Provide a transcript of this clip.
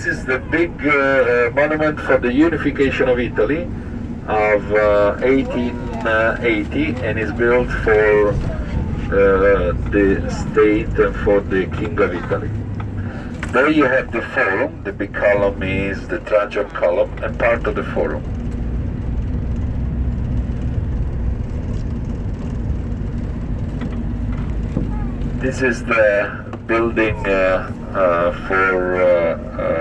This is the big uh, uh, monument for the unification of Italy of uh, 1880 and is built for the state and for the King of Italy. There you have the forum, the big column is the Trajan column and part of the forum. This is the building uh, uh, for uh,